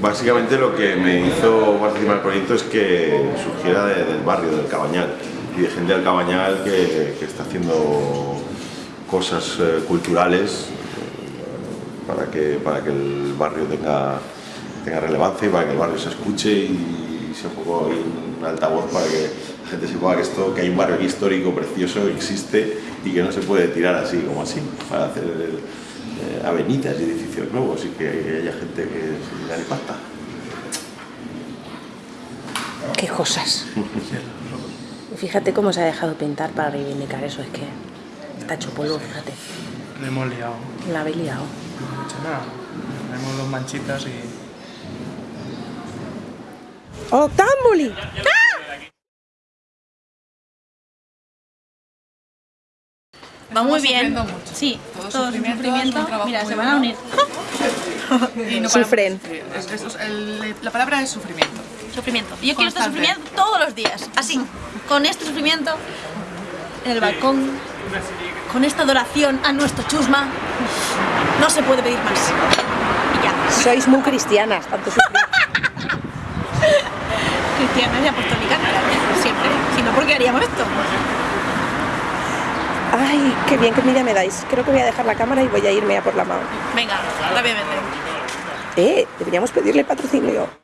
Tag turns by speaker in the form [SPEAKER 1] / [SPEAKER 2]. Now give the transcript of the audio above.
[SPEAKER 1] Básicamente lo que me hizo participar en el proyecto es que surgiera de- del barrio, del Cabañal, y de gente del Cabañal que, está haciendo cosas eh, culturales para que, para que el barrio tenga, tenga relevancia y para que el barrio se escuche y sea un poco un altavoz para que la gente sepa que, esto, que hay un barrio histórico precioso que existe y que no se puede tirar así como así para hacer eh, avenidas y edificios nuevos y que haya gente que pasta.
[SPEAKER 2] Qué cosas. Fíjate cómo se ha dejado pintar para reivindicar eso, es que está hecho polvo, fíjate.
[SPEAKER 3] Le hemos liado.
[SPEAKER 2] La habéis liado.
[SPEAKER 3] No he hecho nada. Tenemos dos manchitas y...
[SPEAKER 2] ¡Octámbuli!
[SPEAKER 4] Va muy bien.
[SPEAKER 5] mucho.
[SPEAKER 4] Sí,
[SPEAKER 5] Todo
[SPEAKER 4] todo,
[SPEAKER 5] sufrimiento,
[SPEAKER 4] Mira, se van a unir.
[SPEAKER 5] Y no
[SPEAKER 2] Sufren.
[SPEAKER 5] Es- es- es- el- la palabra es sufrimiento.
[SPEAKER 4] Sufrimiento. Y yo quiero este sufrimiento todos los días. Así, con este sufrimiento en el balcón, con esta adoración a nuestro chusma. No se puede pedir más. Y ya.
[SPEAKER 2] Sois muy cristianas, tanto sufrir.
[SPEAKER 4] Cristiana y apostólica, claro, siempre. Si no, ¿por qué haríamos esto?
[SPEAKER 2] Ay, qué bien, qué envidia me dais. Creo que voy a dejar la cámara y voy a irme a por la mano.
[SPEAKER 4] Venga, rápidamente.
[SPEAKER 2] Eh, deberíamos pedirle patrocinio.